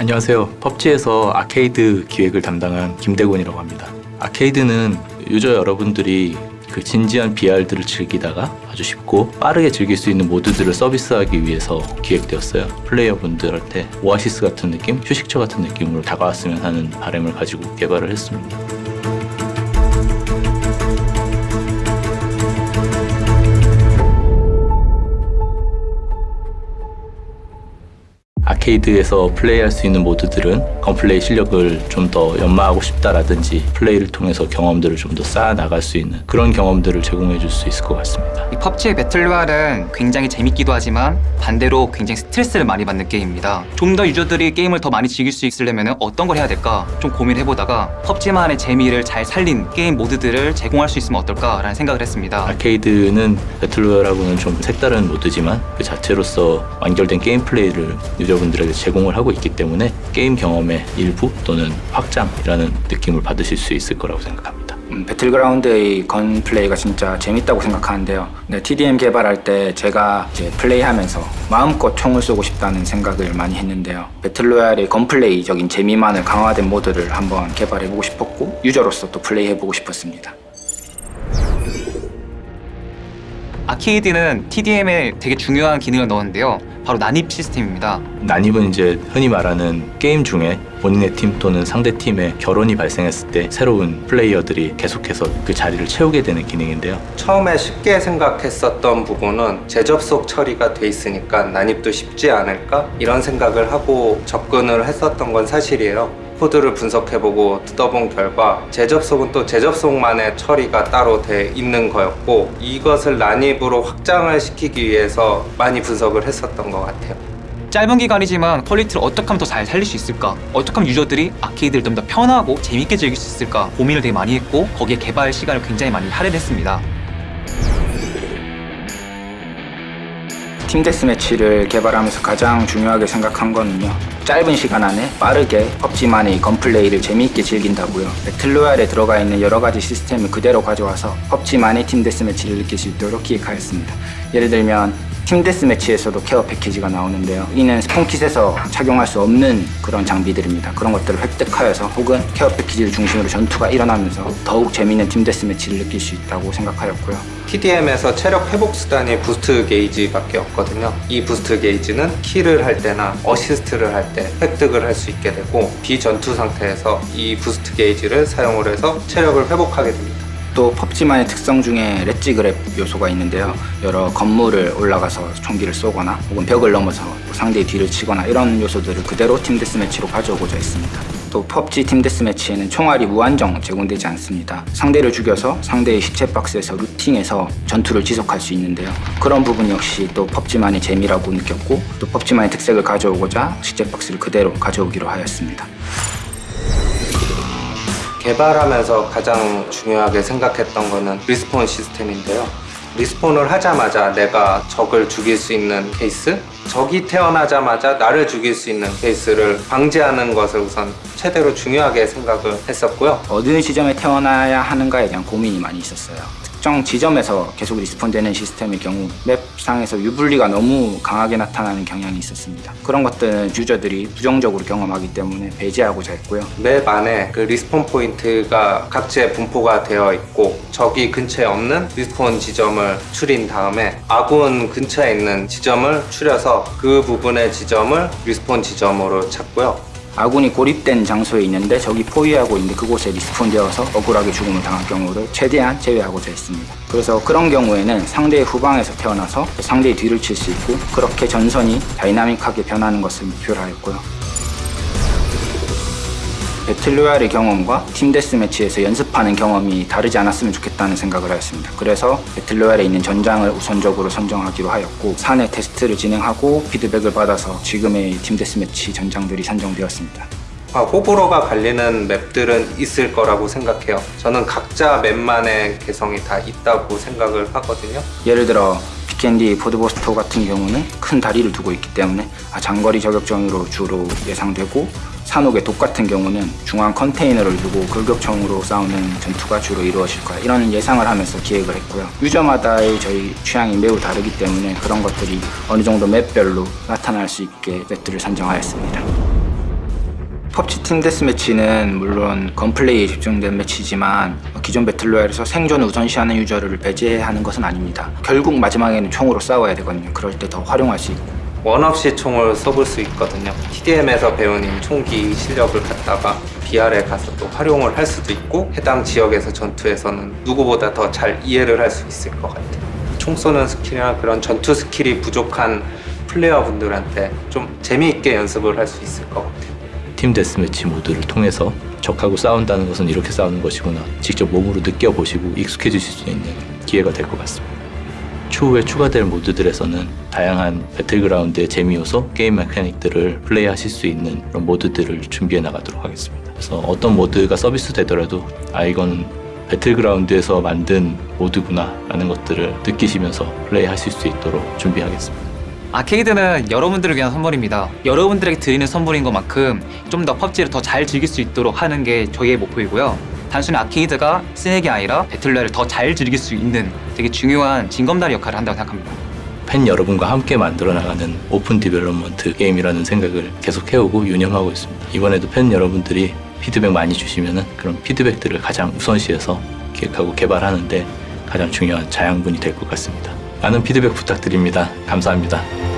안녕하세요. 펍지에서 아케이드 기획을 담당한 김대곤이라고 합니다. 아케이드는 유저 여러분들이 그 진지한 BR들을 즐기다가 아주 쉽고 빠르게 즐길 수 있는 모드들을 서비스하기 위해서 기획되었어요. 플레이어분들한테 오아시스 같은 느낌, 휴식처 같은 느낌으로 다가왔으면 하는 바람을 가지고 개발을 했습니다. 아케이드에서 플레이할 수 있는 모드들은 gunplay 실력을 좀 더 연마하고 싶다라든지 플레이를 통해서 경험들을 좀 더 쌓아 나갈 수 있는 그런 경험들을 제공해 줄 수 있을 것 같습니다. 이 펍지의 배틀로얄은 굉장히 재밌기도 하지만 반대로 굉장히 스트레스를 많이 받는 게임입니다. 좀 더 유저들이 게임을 더 많이 즐길 수 있으려면 어떤 걸 해야 될까 좀 고민해보다가 펍지만의 재미를 잘 살린 게임 모드들을 제공할 수 있으면 어떨까라는 생각을 했습니다. 아케이드는 배틀로얄하고는 좀 색다른 모드지만 그 자체로서 완결된 게임 플레이를 유저분들 에게 제공을 하고 있기 때문에 게임 경험의 일부 또는 확장이라는 느낌을 받으실 수 있을 거라고 생각합니다. 음, 배틀그라운드의 gunplay가 진짜 재밌다고 생각하는데요. 네, TDM 개발할 때 제가 이제 플레이하면서 마음껏 총을 쏘고 싶다는 생각을 많이 했는데요. 배틀로얄의 gunplay적인 재미만을 강화된 모드를 한번 개발해보고 싶었고 유저로서 또 플레이해보고 싶었습니다. 아케이드는 TDM에 되게 중요한 기능을 넣었는데요. 바로 난입 시스템입니다. 난입은 이제 흔히 말하는 게임 중에 본인의 팀 또는 상대 팀의 결원이 발생했을 때 새로운 플레이어들이 계속해서 그 자리를 채우게 되는 기능인데요. 처음에 쉽게 생각했었던 부분은 재접속 처리가 돼 있으니까 난입도 쉽지 않을까 이런 생각을 하고 접근을 했었던 건 사실이에요. 코드를 분석해보고 뜯어본 결과 재접속은 또 재접속만의 처리가 따로 돼 있는 거였고 이것을 난입으로 확장을 시키기 위해서 많이 분석을 했었던 것 같아요. 짧은 기간이지만 퀄리티를 어떻게 하면 더 잘 살릴 수 있을까? 어떻게 하면 유저들이 아케이드를 좀 더 편하고 재밌게 즐길 수 있을까? 고민을 되게 많이 했고 거기에 개발 시간을 굉장히 많이 할애했습니다. team deathmatch를 개발하면서 가장 중요하게 생각한 거는요. 짧은 시간 안에 빠르게 펍지만의 gunplay를 재미있게 즐긴다고요. 배틀로얄에 들어가 있는 여러 가지 시스템을 그대로 가져와서 펍지만의 team deathmatch를 느낄 수 있도록 기획하였습니다. 예를 들면 팀 데스 매치에서도 케어 패키지가 나오는데요. 이는 spawn kit에서 착용할 수 없는 그런 장비들입니다. 그런 것들을 획득하여서 혹은 care package를 중심으로 전투가 일어나면서 더욱 재미있는 team deathmatch를 느낄 수 있다고 생각하였고요. TDM에서 체력 회복 수단이 boost gauge밖에 없거든요. 이 boost gauge는 kill을 할 때나 어시스트를 할 때 획득을 할 수 있게 되고 비전투 상태에서 이 boost gauge를 사용을 해서 체력을 회복하게 됩니다. 또 펍지만의 특성 중에 ledge grab 요소가 있는데요. 여러 건물을 올라가서 총기를 쏘거나 혹은 벽을 넘어서 상대의 뒤를 치거나 이런 요소들을 그대로 team deathmatch로 가져오고자 했습니다. 또 펍지 team deathmatch에는 총알이 무한정 제공되지 않습니다. 상대를 죽여서 상대의 시체 박스에서 looting해서 전투를 지속할 수 있는데요. 그런 부분 역시 또 펍지만의 재미라고 느꼈고 또 펍지만의 특색을 가져오고자 시체 박스를 그대로 가져오기로 하였습니다. 개발하면서 가장 중요하게 생각했던 거는 respawn 시스템인데요. respawn을 하자마자 내가 적을 죽일 수 있는 케이스? 적이 태어나자마자 나를 죽일 수 있는 케이스를 방지하는 것을 우선 최대로 중요하게 생각을 했었고요. 어느 지점에 태어나야 하는가에 대한 고민이 많이 있었어요. 특정 지점에서 계속 respawn되는 시스템의 경우 맵상에서 유불리가 너무 강하게 나타나는 경향이 있었습니다. 그런 것들은 유저들이 부정적으로 경험하기 때문에 배제하고자 했고요. 맵 안에 그 respawn 포인트가 각지에 분포가 되어 있고 적이 근처에 없는 respawn 지점을 추린 다음에 아군 근처에 있는 지점을 추려서 그 부분의 지점을 respawn 지점으로 찾고요. 아군이 고립된 장소에 있는데 적이 포위하고 있는데 그곳에 respawn되어서 억울하게 죽음을 당할 경우를 최대한 제외하고자 했습니다. 그래서 그런 경우에는 상대의 후방에서 태어나서 상대의 뒤를 칠 수 있고 그렇게 전선이 다이나믹하게 변하는 것을 목표로 하였고요. 배틀로얄의 경험과 team deathmatch에서 연습하는 경험이 다르지 않았으면 좋겠다는 생각을 하였습니다. 그래서 배틀로얄에 있는 전장을 우선적으로 선정하기로 하였고 사내 테스트를 진행하고 피드백을 받아서 지금의 team deathmatch 전장들이 선정되었습니다. 아, 호불호가 갈리는 맵들은 있을 거라고 생각해요. 저는 각자 맵만의 개성이 다 있다고 생각을 하거든요. 예를 들어 비켄디 포드보스토 같은 경우는 큰 다리를 두고 있기 때문에 아, 장거리 저격전으로 주로 예상되고 산옥의 독 같은 경우는 중앙 컨테이너를 두고 골격총으로 싸우는 전투가 주로 이루어질 거야 이런 예상을 하면서 기획을 했고요 유저마다의 저희 취향이 매우 다르기 때문에 그런 것들이 어느 정도 맵별로 나타날 수 있게 맵들을 선정하였습니다 펍지 팀 데스매치는 물론 건플레이에 집중된 매치지만 기존 배틀로얄에서 생존을 우선시하는 유저를 배제하는 것은 아닙니다. 결국 마지막에는 총으로 싸워야 되거든요. 그럴 때 더 활용할 수 있고 원 없이 총을 써볼 수 있거든요. TDM에서 배운 총기 실력을 갖다가 BR에 가서 또 활용을 할 수도 있고 해당 지역에서 전투에서는 누구보다 더 잘 이해를 할 수 있을 것 같아요. 총 쏘는 스킬이나 그런 전투 스킬이 부족한 플레이어분들한테 좀 재미있게 연습을 할 수 있을 것 같아요. 팀 데스매치 모드를 통해서 적하고 싸운다는 것은 이렇게 싸우는 것이구나 직접 몸으로 느껴보시고 익숙해지실 수 있는 기회가 될 것 같습니다. 추후에 추가될 모드들에서는 다양한 배틀그라운드의 재미 요소, 게임 mechanic들을 플레이하실 수 있는 그런 모드들을 준비해 나가도록 하겠습니다. 그래서 어떤 모드가 서비스 되더라도 아 이건 배틀그라운드에서 만든 모드구나 라는 것들을 느끼시면서 플레이하실 수 있도록 준비하겠습니다. 아케이드는 여러분들을 위한 선물입니다. 여러분들에게 드리는 선물인 것만큼 좀 더 펍지를 더 잘 즐길 수 있도록 하는 게 저희의 목표이고요. 단순히 아케이드가 게 아니라 battle royale을 더 잘 즐길 수 있는 되게 중요한 징검다리 역할을 한다고 생각합니다. 팬 여러분과 함께 만들어 나가는 open development 게임이라는 생각을 계속 해오고 유념하고 있습니다. 이번에도 팬 여러분들이 피드백 많이 주시면은 그런 피드백들을 가장 우선시해서 기획하고 개발하는데 가장 중요한 자양분이 될 것 같습니다. 많은 피드백 부탁드립니다. 감사합니다.